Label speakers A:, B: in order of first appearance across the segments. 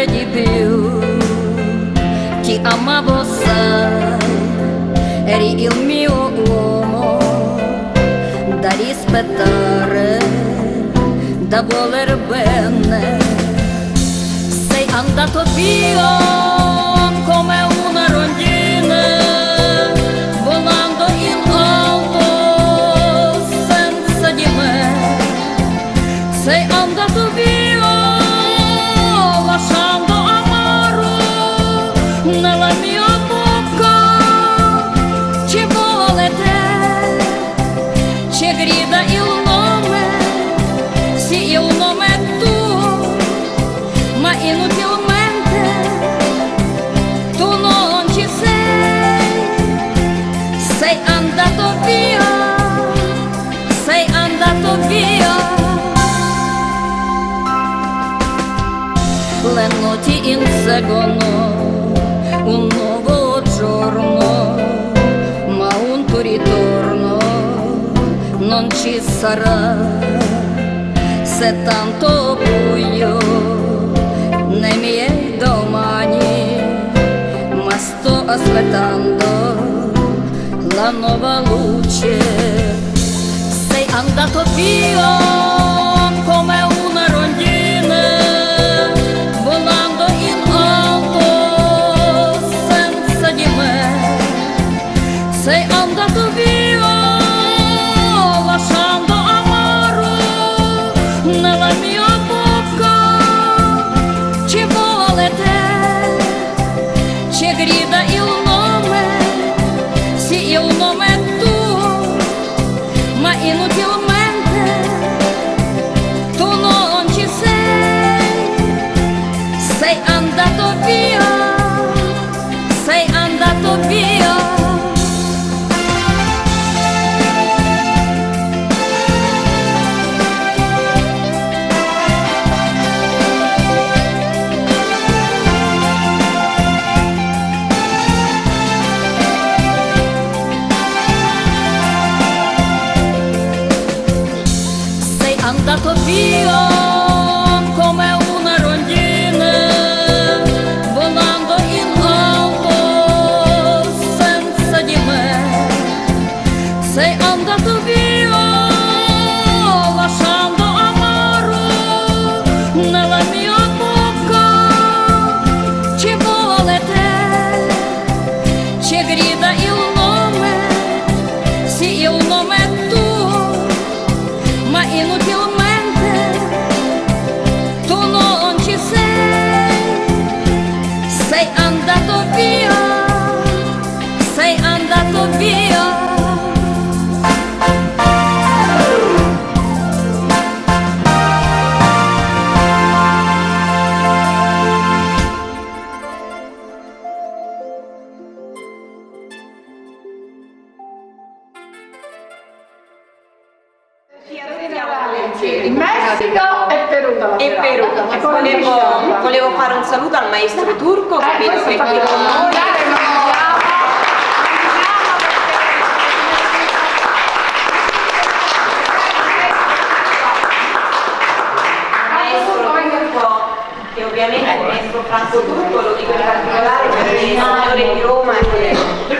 A: sempre di più. Ti amavo, sai, eri il mio uomo da rispettare, da voler bene. Sei andato via. Inseguono un nuovo giorno, ma un tuo ritorno non ci sarà. Se tanto buio nei miei domani, ma sto aspettando la nuova luce. Sei andato via.
B: look you. Чегрида и Messico e Perù dalla E Perù, volevo, volevo, fare un saluto al maestro turco, eh, capito che mi ovviamente il maestro Franco Turco, lo dico in particolare perché il signore di Roma è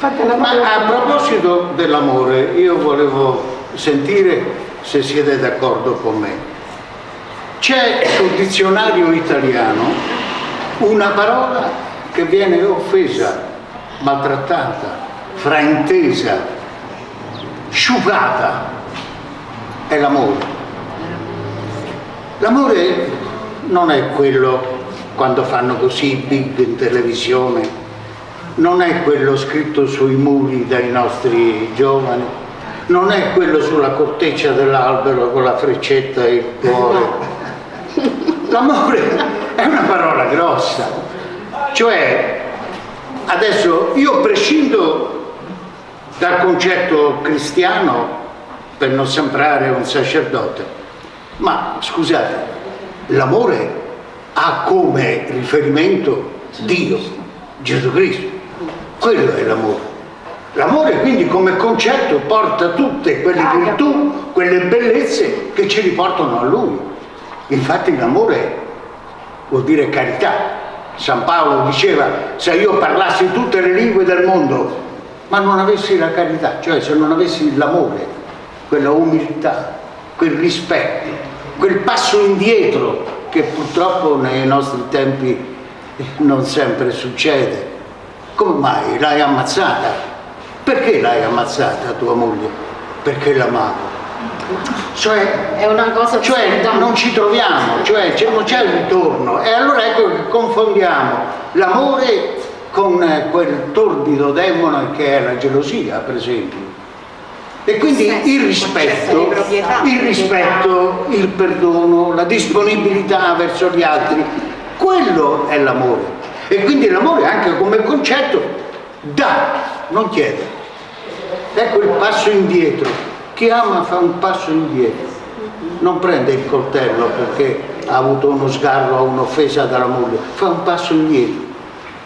B: Ma a proposito dell'amore, io volevo sentire se siete d'accordo con me. C'è sul dizionario italiano una parola che viene offesa, maltrattata, fraintesa, sciupata, è l'amore. L'amore non è quello quando fanno così big in televisione, non è quello scritto sui muri dai nostri giovani, non è quello sulla corteccia dell'albero con la freccetta e il cuore. L'amore è una parola grossa, cioè adesso io prescindo dal concetto cristiano per non sembrare un sacerdote, ma scusate, l'amore ha come riferimento Dio, Gesù Cristo, quello è l'amore. L'amore quindi come concetto porta tutte quelle virtù, quelle bellezze che ci riportano a Lui. Infatti l'amore vuol dire carità. San Paolo diceva se io parlassi tutte le lingue del mondo ma non avessi la carità, cioè se non avessi l'amore, quella umiltà, quel rispetto, quel passo indietro che purtroppo nei nostri tempi non sempre succede. Come mai? L'hai ammazzata? Perché l'hai ammazzata tua moglie? Perché l'amavo. Cioè, è una cosa cioè non ci troviamo, cioè non c'è il ritorno. E allora ecco che confondiamo l'amore con quel torbido demone che è la gelosia, per esempio. E quindi il rispetto, il rispetto, il perdono, la disponibilità verso gli altri, quello è l'amore. E quindi l'amore anche come concetto dà, non chiede. Ecco il passo indietro. Chi ama fa un passo indietro. Non prende il coltello perché ha avuto uno sgarro o un'offesa dalla moglie, fa un passo indietro.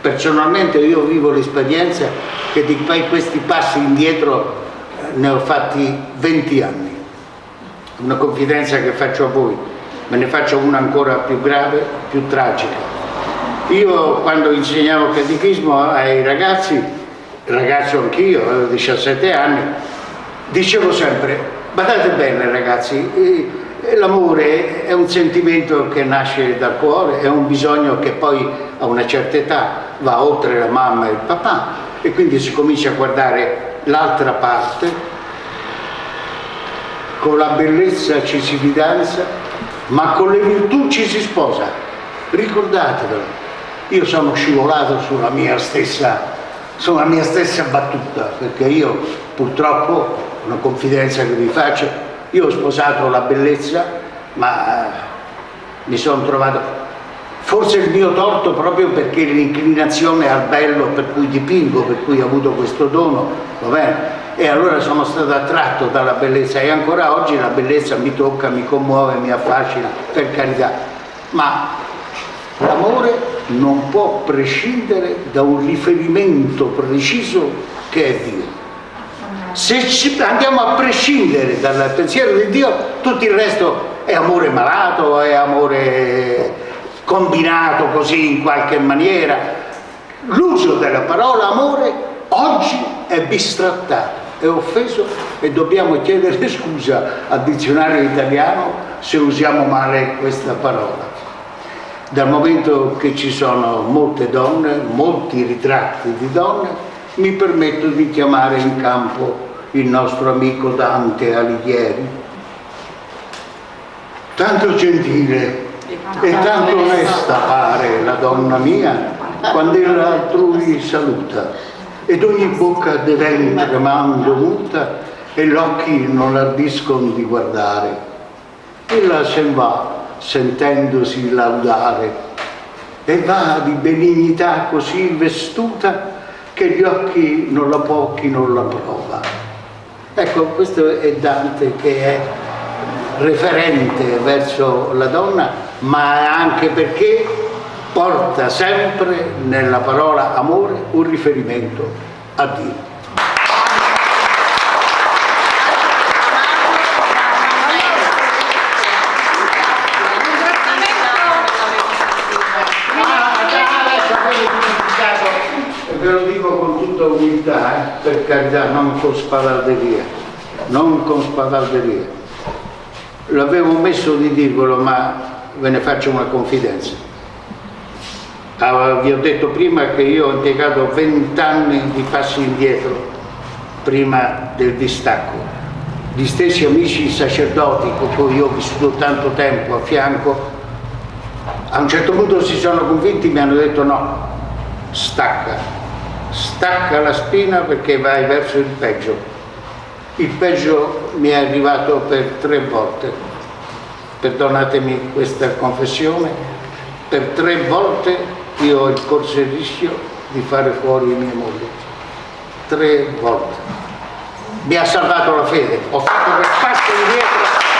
B: Personalmente io vivo l'esperienza che di questi passi indietro eh, ne ho fatti 20 anni. Una confidenza che faccio a voi, me ne faccio una ancora più grave, più tragica. Io quando insegnavo catechismo ai ragazzi ragazzo anch'io, avevo 17 anni, dicevo sempre, badate bene ragazzi, l'amore è un sentimento che nasce dal cuore, è un bisogno che poi a una certa età va oltre la mamma e il papà. E quindi si comincia a guardare l'altra parte, con la bellezza ci si fidanza, ma con le virtù ci si sposa. Ricordatevelo, io sono scivolato sulla mia stessa sulla mia stessa battuta, perché io purtroppo, una confidenza che vi faccio, io ho sposato la bellezza, ma eh, mi sono trovato, forse il mio torto proprio perché l'inclinazione al bello per cui dipingo, per cui ho avuto questo dono, va bene? E allora sono stato attratto dalla bellezza e ancora oggi la bellezza mi tocca, mi commuove, mi affascina, per carità. Ma l'amore non può prescindere da un riferimento preciso che è Dio. Se andiamo a prescindere dal pensiero di Dio, tutto il resto è amore malato, è amore combinato così in qualche maniera. L'uso della parola amore oggi è bistrattato, è offeso e dobbiamo chiedere scusa al dizionario italiano se usiamo male questa parola dal momento che ci sono molte donne, molti ritratti di donne, mi permetto di chiamare in campo il nostro amico Dante Alighieri. Tanto gentile e tanto onesta pare la donna mia quando ella altrui saluta ed ogni bocca dev'en tremando muta e gli occhi non l'ardiscono di guardare. Ella se ne va sentendosi laudare e va di benignità così vestuta che gli occhi non la può chi non la prova. Ecco, questo è Dante che è referente verso la donna, ma anche perché porta sempre nella parola amore un riferimento a Dio. Tutta umiltà, eh? per carità, non con spavalderia, non con spavalderia. L'avevo messo di dirvelo, ma ve ne faccio una confidenza. Ah, vi ho detto prima che io ho impiegato vent'anni di passi indietro prima del distacco. Gli stessi amici sacerdoti con cui io ho vissuto tanto tempo a fianco, a un certo punto si sono convinti, mi hanno detto no, stacca, stacca la spina perché vai verso il peggio. il peggio mi è arrivato per tre volte. Perdonatemi questa confessione, per tre volte io ho corso il rischio di fare fuori mia moglie. Tre volte. Mi ha salvato la fede, ho fatto quel passo indietro